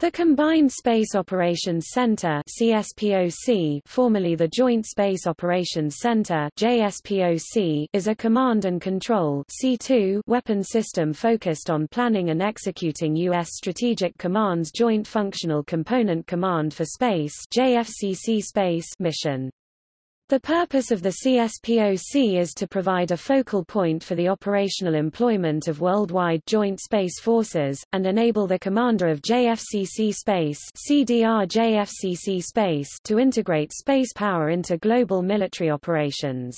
The Combined Space Operations Center CSPOC, formerly the Joint Space Operations Center JSPOC, is a command and control C2 weapon system focused on planning and executing U.S. Strategic Command's Joint Functional Component Command for Space JFCC Space mission. The purpose of the CSPOC is to provide a focal point for the operational employment of worldwide joint space forces, and enable the commander of JFCC Space, CDR JFCC Space to integrate space power into global military operations.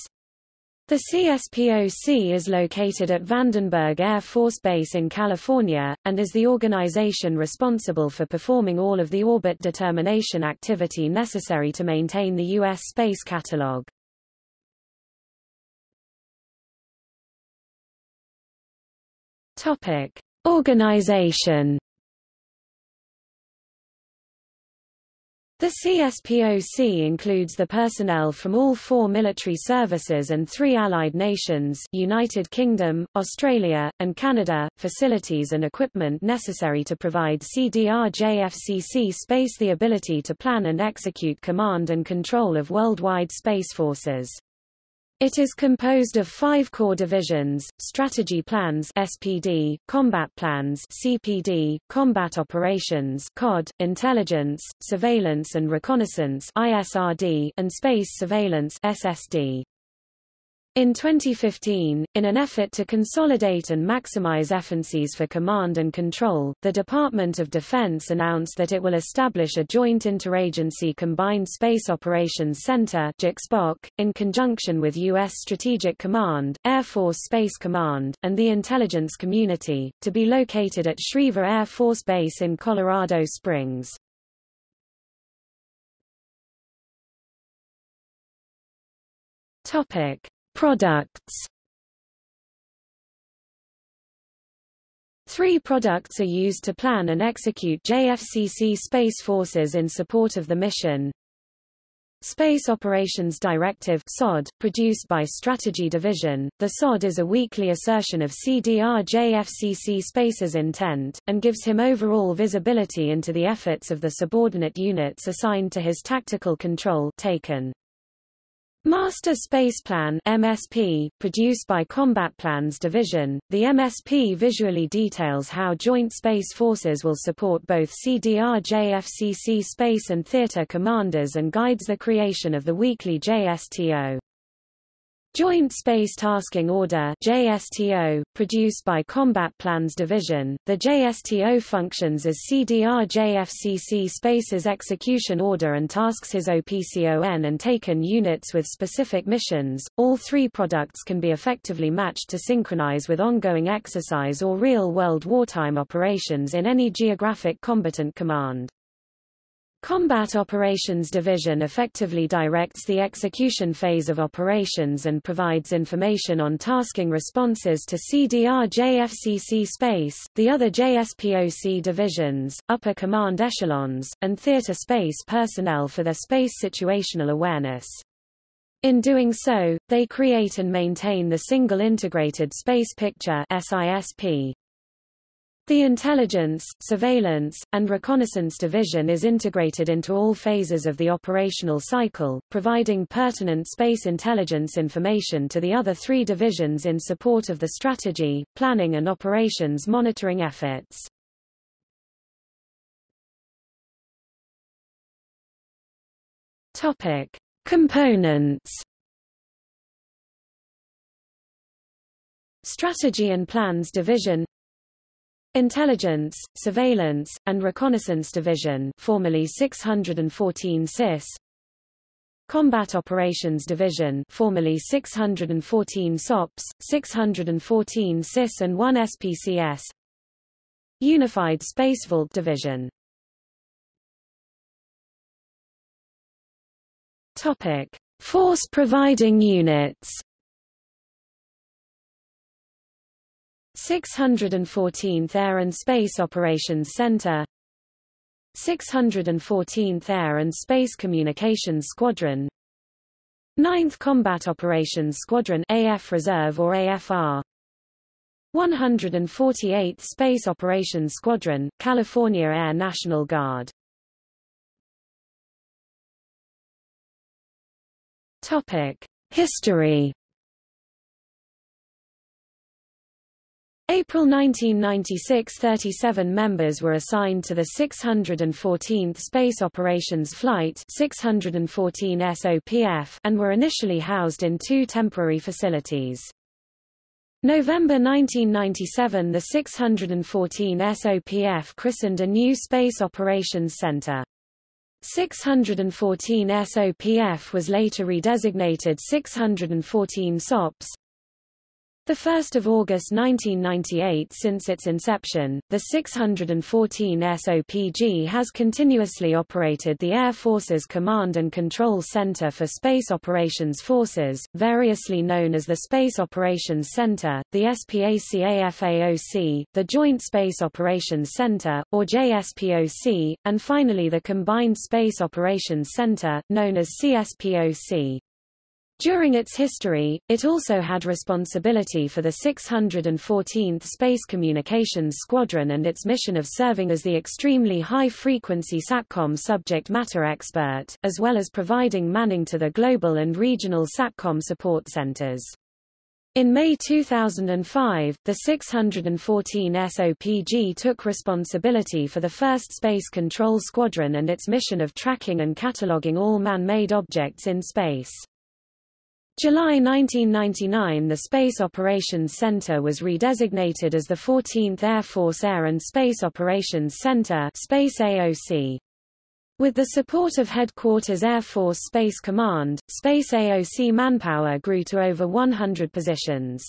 The CSPOC is located at Vandenberg Air Force Base in California, and is the organization responsible for performing all of the orbit determination activity necessary to maintain the U.S. space catalog. Organization The CSPOC includes the personnel from all four military services and three allied nations United Kingdom, Australia, and Canada, facilities and equipment necessary to provide CDR-JFCC space the ability to plan and execute command and control of worldwide space forces. It is composed of five core divisions, Strategy Plans SPD, Combat Plans CPD, Combat Operations COD, Intelligence, Surveillance and Reconnaissance ISRD, and Space Surveillance SSD. In 2015, in an effort to consolidate and maximize efficiencies for command and control, the Department of Defense announced that it will establish a Joint Interagency Combined Space Operations Center in conjunction with U.S. Strategic Command, Air Force Space Command, and the intelligence community, to be located at Schriever Air Force Base in Colorado Springs. Topic. Products Three products are used to plan and execute JFCC Space Forces in support of the mission. Space Operations Directive SOD, produced by Strategy Division, the SOD is a weekly assertion of CDR JFCC Space's intent, and gives him overall visibility into the efforts of the subordinate units assigned to his tactical control TACON. Master Space Plan MSP, produced by Combat Plans Division, the MSP visually details how Joint Space Forces will support both CDR-JFCC space and theater commanders and guides the creation of the weekly JSTO. Joint Space Tasking Order JSTO, produced by Combat Plans Division, the JSTO functions as CDR-JFCC Space's execution order and tasks his OPCON and TACON units with specific missions. All three products can be effectively matched to synchronize with ongoing exercise or real-world wartime operations in any geographic combatant command. Combat Operations Division effectively directs the execution phase of operations and provides information on tasking responses to CDR JFCC Space, the other JSPOC divisions, upper command echelons, and theater space personnel for their space situational awareness. In doing so, they create and maintain the Single Integrated Space Picture SISP. The Intelligence, Surveillance, and Reconnaissance Division is integrated into all phases of the operational cycle, providing pertinent space intelligence information to the other three divisions in support of the strategy, planning and operations monitoring efforts. Topic. Components Strategy and Plans Division Intelligence, Surveillance, and Reconnaissance Division formerly 614 CIS Combat Operations Division formerly 614 SOPS, 614 CIS and 1 SPCS Unified Space Vault Division. Topic. Force providing units 614th Air and Space Operations Center 614th Air and Space Communications Squadron 9th Combat Operations Squadron AF Reserve or AFR 148th Space Operations Squadron, California Air National Guard. Topic: History April 1996 37 members were assigned to the 614th Space Operations Flight 614 SOPF and were initially housed in two temporary facilities. November 1997 the 614 SOPF christened a new Space Operations Center. 614 SOPF was later redesignated 614 SOPS, 1 August 1998 Since its inception, the 614 SOPG has continuously operated the Air Force's Command and Control Center for Space Operations Forces, variously known as the Space Operations Center, the SPACAFAOC, the Joint Space Operations Center, or JSPOC, and finally the Combined Space Operations Center, known as CSPOC. During its history, it also had responsibility for the 614th Space Communications Squadron and its mission of serving as the extremely high-frequency SATCOM subject matter expert, as well as providing manning to the global and regional SATCOM support centers. In May 2005, the 614 SOPG took responsibility for the first Space Control Squadron and its mission of tracking and cataloging all man-made objects in space. July 1999 the Space Operations Center was redesignated as the 14th Air Force Air and Space Operations Center Space AOC. With the support of Headquarters Air Force Space Command, Space AOC manpower grew to over 100 positions.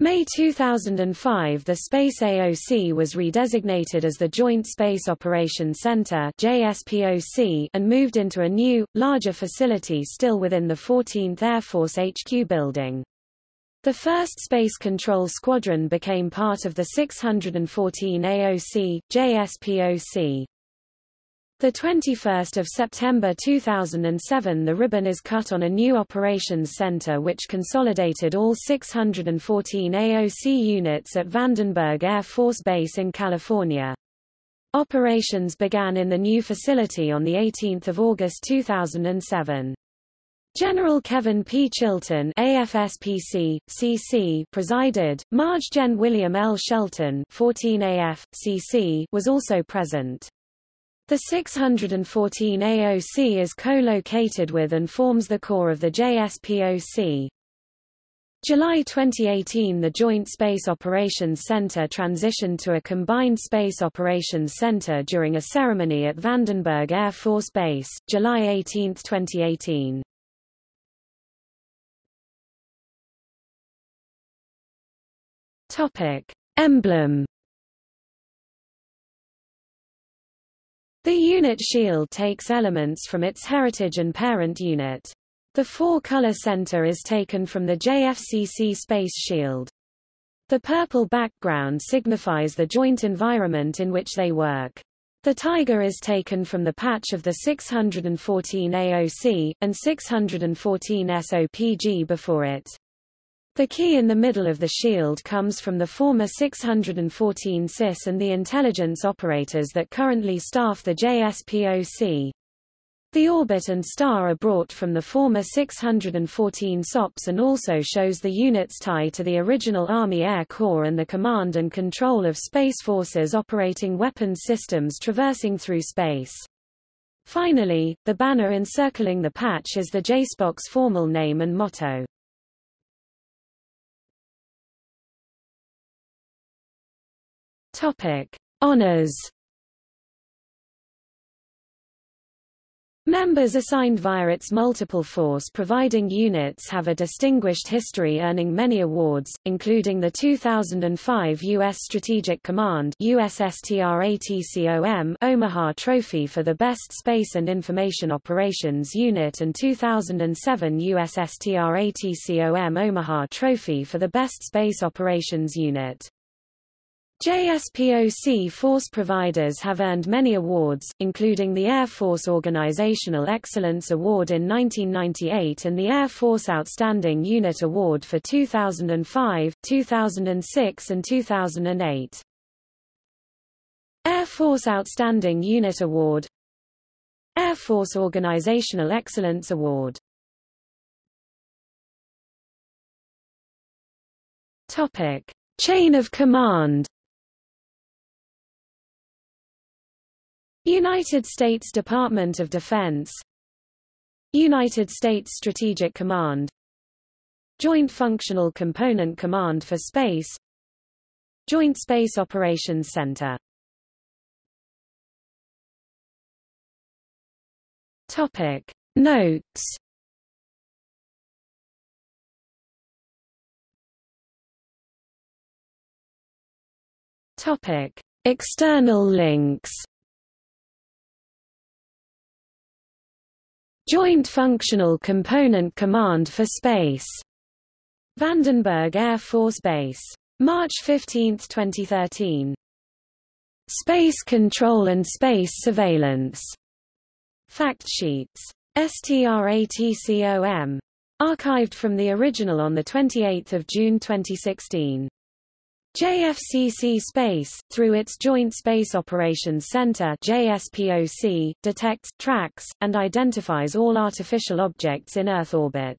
May 2005 the Space AOC was redesignated as the Joint Space Operations Center JSPOC and moved into a new, larger facility still within the 14th Air Force HQ building. The 1st Space Control Squadron became part of the 614 AOC, JSPOC. The 21st of September 2007 the ribbon is cut on a new operations center which consolidated all 614 AOC units at Vandenberg Air Force Base in California. Operations began in the new facility on the 18th of August 2007. General Kevin P. Chilton AFSPC, CC presided, Marge Gen William L. Shelton 14 AF, CC was also present. The 614 AOC is co-located with and forms the core of the JSPOC. July 2018 the Joint Space Operations Center transitioned to a combined Space Operations Center during a ceremony at Vandenberg Air Force Base, July 18, 2018. Topic. Emblem The unit shield takes elements from its heritage and parent unit. The four-color center is taken from the JFCC Space Shield. The purple background signifies the joint environment in which they work. The tiger is taken from the patch of the 614 AOC, and 614 SOPG before it. The key in the middle of the shield comes from the former 614 SIS and the intelligence operators that currently staff the JSPOC. The orbit and star are brought from the former 614 SOPs and also shows the unit's tie to the original Army Air Corps and the command and control of Space Forces operating weapons systems traversing through space. Finally, the banner encircling the patch is the JSPOC's formal name and motto. Topic: Honors. Members assigned via its multiple force-providing units have a distinguished history earning many awards, including the 2005 U.S. Strategic Command USSTRATCOM Omaha Trophy for the Best Space and Information Operations Unit and 2007 USSTRATCOM Omaha Trophy for the Best Space Operations Unit. JSPOC force providers have earned many awards, including the Air Force Organizational Excellence Award in 1998 and the Air Force Outstanding Unit Award for 2005, 2006 and 2008. Air Force Outstanding Unit Award Air Force Organizational Excellence Award Topic. Chain of command United States Department of Defense. United States Strategic Command. Joint Functional Component Command for Space. Joint Space Operations Center. Topic. Notes. Topic. External links Joint Functional Component Command for Space. Vandenberg Air Force Base. March 15, 2013. Space Control and Space Surveillance. Fact sheets. STRATCOM. Archived from the original on 28 June 2016. JFCC Space, through its Joint Space Operations Center JSPOC, detects, tracks, and identifies all artificial objects in Earth orbit.